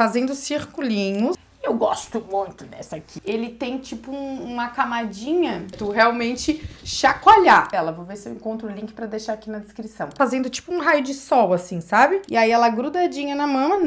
fazendo circulinhos. Eu gosto muito dessa aqui. Ele tem tipo um, uma camadinha, tu realmente chacoalhar ela. Vou ver se eu encontro o link pra deixar aqui na descrição. Fazendo tipo um raio de sol, assim, sabe? E aí ela grudadinha na mama.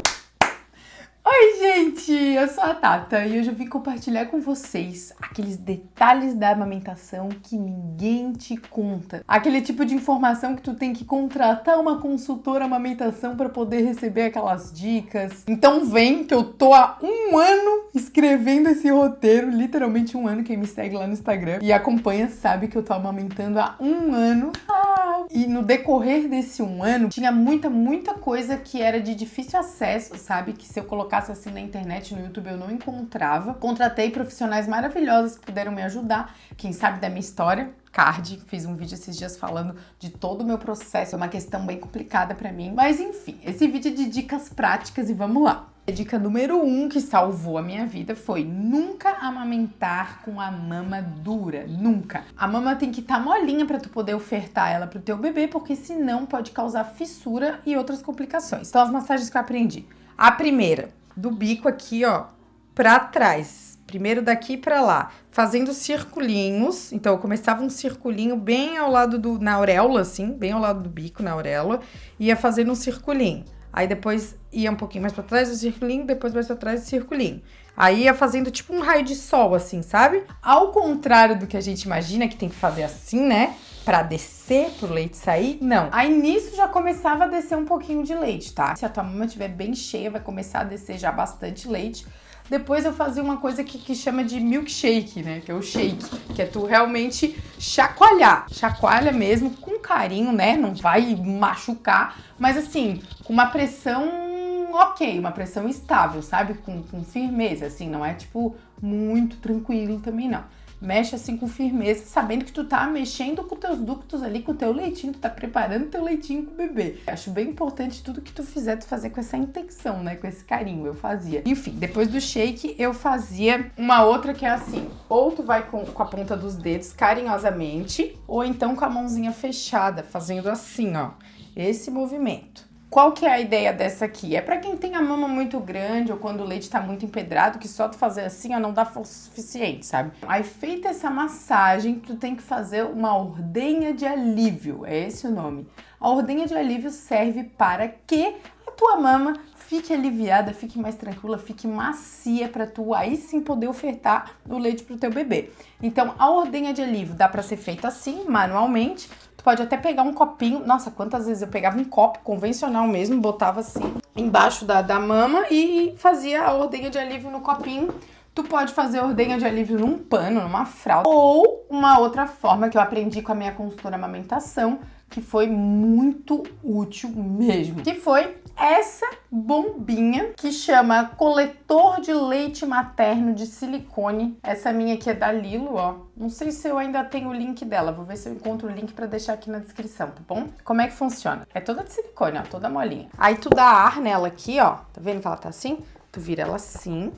Oi, gente! Eu sou a Tata e hoje eu vim compartilhar com vocês aqueles detalhes da amamentação que ninguém te conta. Aquele tipo de informação que tu tem que contratar uma consultora amamentação para poder receber aquelas dicas. Então vem que eu tô há um ano escrevendo esse roteiro, literalmente um ano. Quem me segue lá no Instagram e acompanha sabe que eu tô amamentando há um ano. Ah, e no decorrer desse um ano, tinha muita, muita coisa que era de difícil acesso, sabe? Que se eu colocasse assim na internet, no YouTube, eu não encontrava. Contratei profissionais maravilhosos que puderam me ajudar. Quem sabe da minha história, card, fiz um vídeo esses dias falando de todo o meu processo, é uma questão bem complicada para mim. Mas enfim, esse vídeo é de dicas práticas e vamos lá. A dica número um que salvou a minha vida foi nunca amamentar com a mama dura, nunca. A mama tem que estar tá molinha para tu poder ofertar ela pro teu bebê, porque senão pode causar fissura e outras complicações. Então as massagens que eu aprendi. A primeira, do bico aqui, ó, pra trás. Primeiro daqui pra lá, fazendo circulinhos. Então, eu começava um circulinho bem ao lado do... na auréola, assim, bem ao lado do bico, na auréola. Ia fazendo um circulinho. Aí depois ia um pouquinho mais pra trás do circulinho, depois mais pra trás do circulinho. Aí ia fazendo tipo um raio de sol, assim, sabe? Ao contrário do que a gente imagina que tem que fazer assim, né? Pra descer pro leite sair, não. Aí nisso já começava a descer um pouquinho de leite, tá? Se a tua mama estiver bem cheia, vai começar a descer já bastante leite. Depois eu fazia uma coisa que, que chama de milkshake, né? Que é o shake, que é tu realmente chacoalhar. Chacoalha mesmo, com carinho, né? Não vai machucar, mas assim, com uma pressão ok, uma pressão estável, sabe? Com, com firmeza, assim, não é tipo muito tranquilo também não. Mexe assim com firmeza, sabendo que tu tá mexendo com teus ductos ali, com teu leitinho, tu tá preparando teu leitinho com o bebê. Acho bem importante tudo que tu fizer, tu fazer com essa intenção, né? Com esse carinho, eu fazia. Enfim, depois do shake, eu fazia uma outra que é assim, ou tu vai com, com a ponta dos dedos carinhosamente, ou então com a mãozinha fechada, fazendo assim, ó, esse movimento. Qual que é a ideia dessa aqui? É para quem tem a mama muito grande ou quando o leite tá muito empedrado, que só tu fazer assim, ó, não dá força suficiente, sabe? Aí feita essa massagem, tu tem que fazer uma ordenha de alívio, é esse o nome. A ordenha de alívio serve para que a tua mama fique aliviada, fique mais tranquila, fique macia para tu aí sim poder ofertar o leite pro teu bebê. Então, a ordenha de alívio dá para ser feita assim, manualmente, pode até pegar um copinho. Nossa, quantas vezes eu pegava um copo convencional mesmo, botava assim embaixo da, da mama e fazia a ordenha de alívio no copinho. Tu pode fazer ordenha de alívio num pano, numa fralda. Ou uma outra forma que eu aprendi com a minha consultora amamentação, que foi muito útil mesmo, que foi essa bombinha que chama coletor de leite materno de silicone. Essa minha aqui é da Lilo, ó. Não sei se eu ainda tenho o link dela, vou ver se eu encontro o link pra deixar aqui na descrição, tá bom? Como é que funciona? É toda de silicone, ó, toda molinha. Aí tu dá ar nela aqui, ó, tá vendo que ela tá assim? Tu vira ela assim,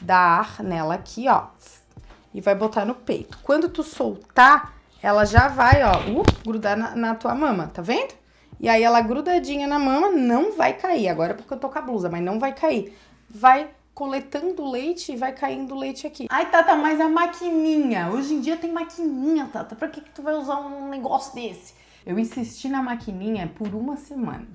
dá ar nela aqui, ó, e vai botar no peito. Quando tu soltar, ela já vai, ó, uh, grudar na, na tua mama, tá vendo? E aí ela grudadinha na mama não vai cair. Agora é porque eu tô com a blusa, mas não vai cair. Vai coletando leite e vai caindo leite aqui. Ai, Tata, mas a maquininha. Hoje em dia tem maquininha, Tata. Pra que, que tu vai usar um negócio desse? Eu insisti na maquininha por uma semana.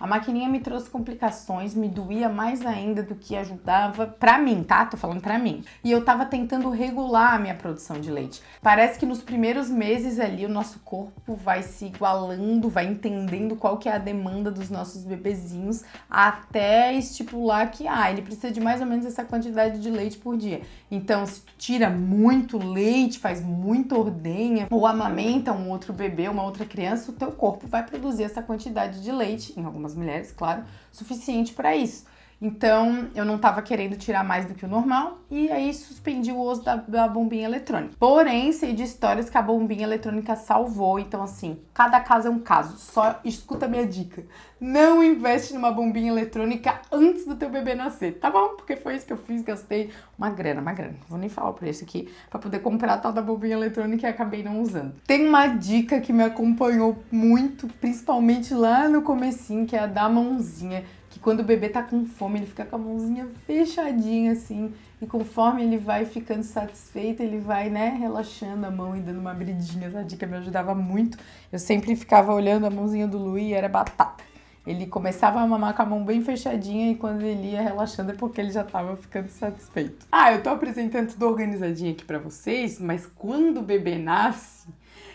A maquininha me trouxe complicações, me doía mais ainda do que ajudava pra mim, tá? Tô falando pra mim. E eu tava tentando regular a minha produção de leite. Parece que nos primeiros meses ali o nosso corpo vai se igualando, vai entendendo qual que é a demanda dos nossos bebezinhos até estipular que, ah, ele precisa de mais ou menos essa quantidade de leite por dia. Então, se tu tira muito leite, faz muita ordenha ou amamenta um outro bebê, uma outra criança, o teu corpo vai produzir essa quantidade de leite, em algumas algumas mulheres, claro, suficiente para isso. Então, eu não estava querendo tirar mais do que o normal e aí suspendi o uso da, da, bombinha eletrônica. Porém, sei de histórias que a bombinha eletrônica salvou. Então, assim, cada caso é um caso. Só escuta a minha dica. Não investe numa bombinha eletrônica antes do teu bebê nascer, tá bom? Porque foi isso que eu fiz, gastei uma grana, uma grana. Vou nem falar o preço aqui, pra poder comprar a tal da bombinha eletrônica e acabei não usando. Tem uma dica que me acompanhou muito, principalmente lá no comecinho, que é a da mãozinha que quando o bebê tá com fome, ele fica com a mãozinha fechadinha assim, e conforme ele vai ficando satisfeito, ele vai, né, relaxando a mão e dando uma abridinha. Essa dica me ajudava muito. Eu sempre ficava olhando a mãozinha do Lui e era batata. Ele começava a mamar com a mão bem fechadinha e quando ele ia relaxando é porque ele já tava ficando satisfeito. Ah, eu tô apresentando tudo organizadinho aqui pra vocês, mas quando o bebê nasce,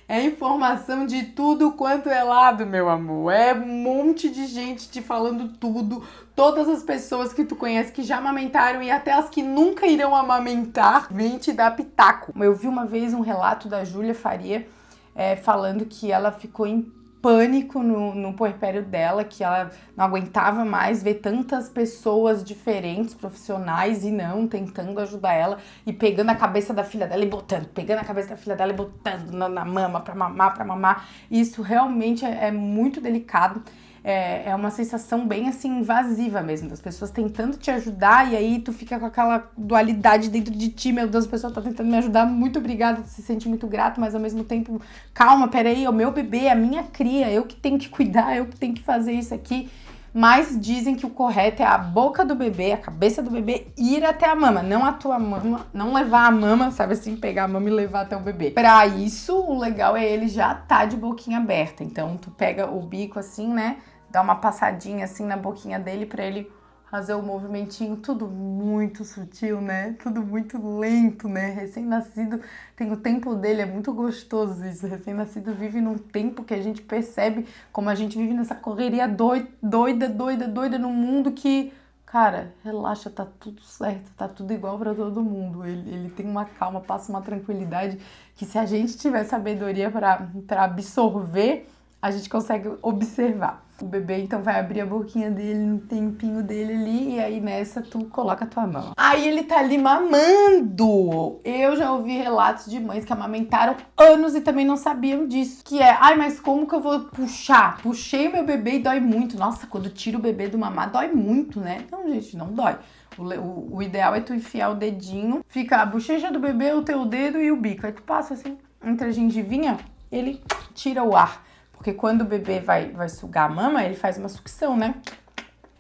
é informação de tudo quanto é lado, meu amor. É um monte de gente te falando tudo. Todas as pessoas que tu conhece que já amamentaram e até as que nunca irão amamentar vêm te dar pitaco. Eu vi uma vez um relato da Júlia Faria é, falando que ela ficou em pânico no, no puerpério dela, que ela não aguentava mais ver tantas pessoas diferentes, profissionais e não, tentando ajudar ela e pegando a cabeça da filha dela e botando, pegando a cabeça da filha dela e botando na, na mama pra mamar, pra mamar. Isso realmente é, é muito delicado é, é uma sensação bem assim invasiva mesmo, das pessoas tentando te ajudar e aí tu fica com aquela dualidade dentro de ti, meu Deus, a pessoa tá tentando me ajudar, muito obrigada, tu se sente muito grato, mas ao mesmo tempo, calma, peraí, é o meu bebê, é a minha cria, eu que tenho que cuidar, eu que tenho que fazer isso aqui. Mas dizem que o correto é a boca do bebê, a cabeça do bebê ir até a mama, não a tua mama, não levar a mama, sabe assim, pegar a mama e levar até o bebê. Para isso, o legal é ele já tá de boquinha aberta. Então tu pega o bico assim, né? Dar uma passadinha assim na boquinha dele para ele fazer o movimentinho, tudo muito sutil, né? Tudo muito lento, né? Recém-nascido tem o tempo dele, é muito gostoso isso. Recém-nascido vive num tempo que a gente percebe como a gente vive nessa correria doida, doida, doida, doida no mundo que, cara, relaxa, tá tudo certo, tá tudo igual para todo mundo. Ele, ele tem uma calma, passa uma tranquilidade que se a gente tiver sabedoria para absorver, a gente consegue observar. O bebê então vai abrir a boquinha dele no tempinho dele ali e aí nessa tu coloca a tua mão. Aí ele tá ali mamando. Eu já ouvi relatos de mães que amamentaram anos e também não sabiam disso. Que é, ai, mas como que eu vou puxar? Puxei meu bebê e dói muito. Nossa, quando tiro o bebê do mamar dói muito, né? Não, gente, não dói. O, o, o, ideal é tu enfiar o dedinho, fica a bochecha do bebê, o teu dedo e o bico. Aí tu passa assim, entre a gengivinha, ele tira o ar. Porque quando o bebê vai, vai sugar a mama, ele faz uma sucção, né?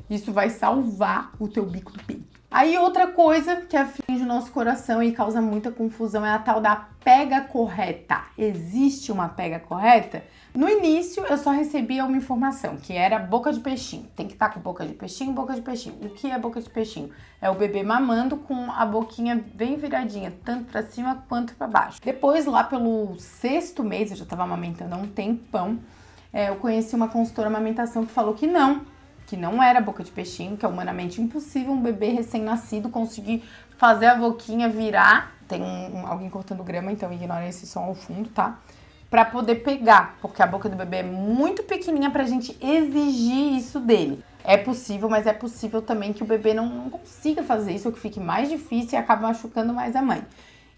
Isso vai salvar o teu bico do peito. Aí outra coisa que aflige o nosso coração e causa muita confusão é a tal da pega correta. Existe uma pega correta? No início eu só recebia uma informação, que era boca de peixinho. Tem que estar tá com boca de peixinho, boca de peixinho. O que é boca de peixinho? É o bebê mamando com a boquinha bem viradinha, tanto para cima quanto para baixo. Depois, lá pelo sexto mês, eu já estava amamentando há um tempão, é, eu conheci uma consultora amamentação que falou que não, que não era boca de peixinho, que é humanamente impossível um bebê recém-nascido conseguir fazer a boquinha virar. Tem um, alguém cortando grama, então ignora esse som ao fundo, tá? Pra poder pegar, porque a boca do bebê é muito pequenininha pra gente exigir isso dele. É possível, mas é possível também que o bebê não, não consiga fazer isso, ou que fique mais difícil e acabe machucando mais a mãe.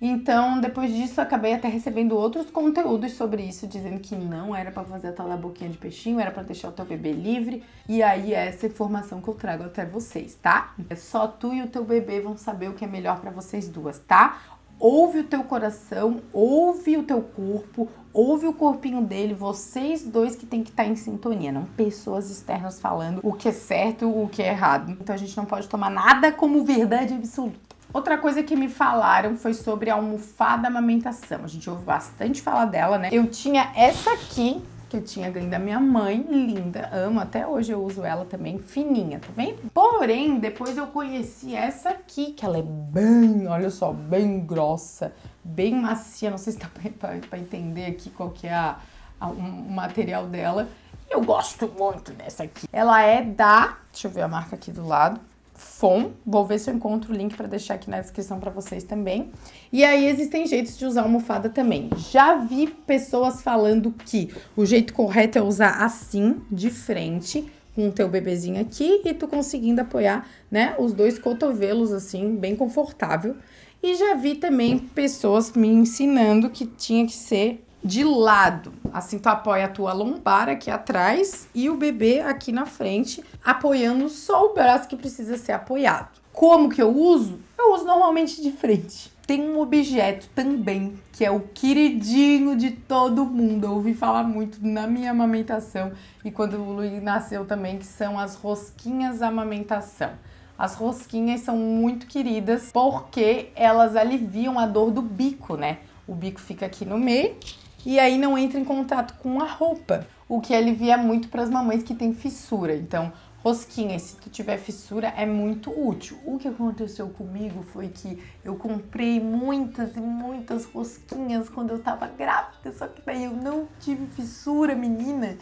Então, depois disso, acabei até recebendo outros conteúdos sobre isso, dizendo que não era para fazer a tal da boquinha de peixinho, era para deixar o teu bebê livre. E aí, é essa informação que eu trago até vocês, tá? É só tu e o teu bebê vão saber o que é melhor para vocês duas, tá? Ouve o teu coração, ouve o teu corpo, ouve o corpinho dele, vocês dois que tem que estar tá em sintonia, não pessoas externas falando o que é certo, o que é errado. Então a gente não pode tomar nada como verdade absoluta. Outra coisa que me falaram foi sobre a almofada amamentação. A gente ouve bastante falar dela, né? Eu tinha essa aqui, que eu tinha ganho da minha mãe, linda, amo, até hoje eu uso ela também, fininha, tá vendo? Porém, depois eu conheci essa aqui, que ela é bem, olha só, bem grossa, bem macia, não sei se dá pra, pra, pra entender aqui qual que é a, a, um, o material dela. Eu gosto muito dessa aqui. Ela é da, deixa eu ver a marca aqui do lado, FOM. Vou ver se eu encontro o link para deixar aqui na descrição para vocês também. E aí existem jeitos de usar almofada também. Já vi pessoas falando que o jeito correto é usar assim, de frente, com o teu bebezinho aqui e tu conseguindo apoiar, né, os dois cotovelos assim, bem confortável. E já vi também pessoas me ensinando que tinha que ser de lado. Assim tu apoia a tua lombar aqui atrás e o bebê aqui na frente, apoiando só o braço que precisa ser apoiado. Como que eu uso? Eu uso normalmente de frente. Tem um objeto também que é o queridinho de todo mundo. Eu ouvi falar muito na minha amamentação e quando o Luiz nasceu também, que são as rosquinhas amamentação. As rosquinhas são muito queridas porque elas aliviam a dor do bico, né? O bico fica aqui no meio e aí não entra em contato com a roupa, o que alivia muito para as mamães que têm fissura. Então, rosquinhas, se tu tiver fissura, é muito útil. O que aconteceu comigo foi que eu comprei muitas e muitas rosquinhas quando eu tava grávida, só que daí eu não tive fissura, menina.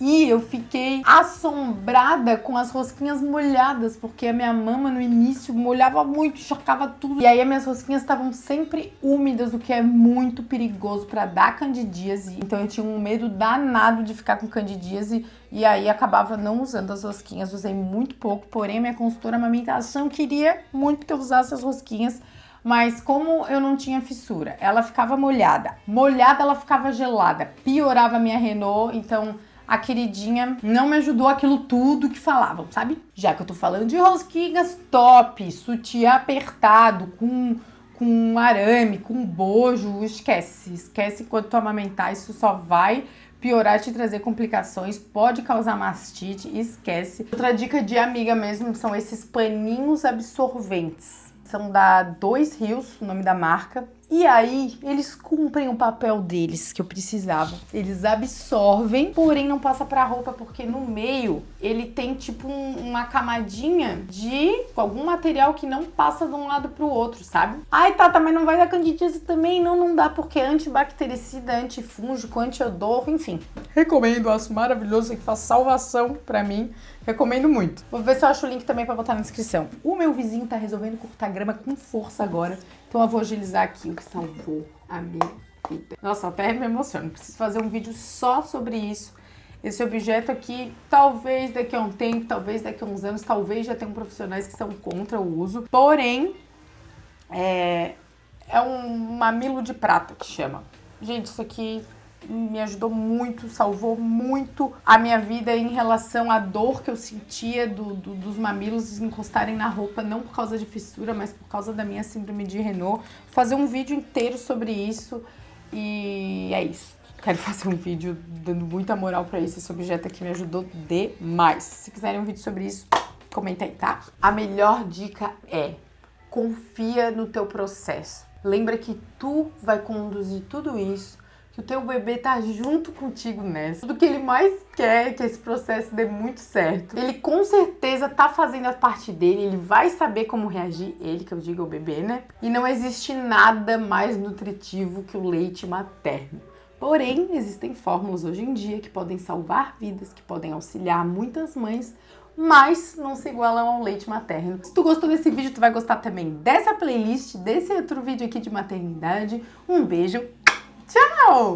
E eu fiquei assombrada com as rosquinhas molhadas, porque a minha mama no início molhava muito, encharcava tudo. E aí as minhas rosquinhas estavam sempre úmidas, o que é muito perigoso para dar candidíase. Então eu tinha um medo danado de ficar com candidíase e aí acabava não usando as rosquinhas, usei muito pouco, porém minha consultora amamentação queria muito que eu usasse as rosquinhas mas como eu não tinha fissura, ela ficava molhada. Molhada, ela ficava gelada. Piorava a minha Renault, então a queridinha não me ajudou aquilo tudo que falavam, sabe? Já que eu tô falando de rosquinhas top, sutiã apertado, com, com arame, com bojo, esquece. Esquece enquanto tu amamentar, isso só vai piorar, te trazer complicações, pode causar mastite, esquece. Outra dica de amiga mesmo são esses paninhos absorventes. São da Dois Rios, o nome da marca. E aí, eles cumprem o papel deles que eu precisava. Eles absorvem, porém não passa pra roupa, porque no meio ele tem tipo um, uma camadinha de algum material que não passa de um lado pro outro, sabe? Ai, tá, mas não vai dar candidíase também? Não, não dá, porque é antibactericida, antifúngico, antiodor, enfim. Recomendo, acho maravilhoso, que faz salvação pra mim. Recomendo muito. Vou ver se eu acho o link também pra botar na descrição. O meu vizinho tá resolvendo cortar grama com força agora. Então eu vou agilizar aqui o que salvou a minha vida. Nossa, até me emociono. Preciso fazer um vídeo só sobre isso. Esse objeto aqui, talvez daqui a um tempo, talvez daqui a uns anos, talvez já tenham profissionais que são contra o uso. Porém, é, é um mamilo de prata que chama. Gente, isso aqui me ajudou muito, salvou muito a minha vida em relação à dor que eu sentia do, do, dos mamilos encostarem na roupa, não por causa de fissura, mas por causa da minha síndrome de Renault. Vou fazer um vídeo inteiro sobre isso e é isso. Quero fazer um vídeo dando muita moral pra. Esse objeto aqui me ajudou demais. Se quiserem um vídeo sobre isso, comenta aí, tá? A melhor dica é confia no teu processo. Lembra que tu vai conduzir tudo isso que o teu bebê tá junto contigo nessa. Tudo que ele mais quer é que esse processo dê muito certo. Ele com certeza tá fazendo a parte dele, ele vai saber como reagir, ele que eu digo o bebê, né? E não existe nada mais nutritivo que o leite materno. Porém, existem fórmulas hoje em dia que podem salvar vidas, que podem auxiliar muitas mães, mas não se igualam ao leite materno. Se tu gostou desse vídeo, tu vai gostar também dessa playlist, desse outro vídeo aqui de maternidade. Um beijo Tchau!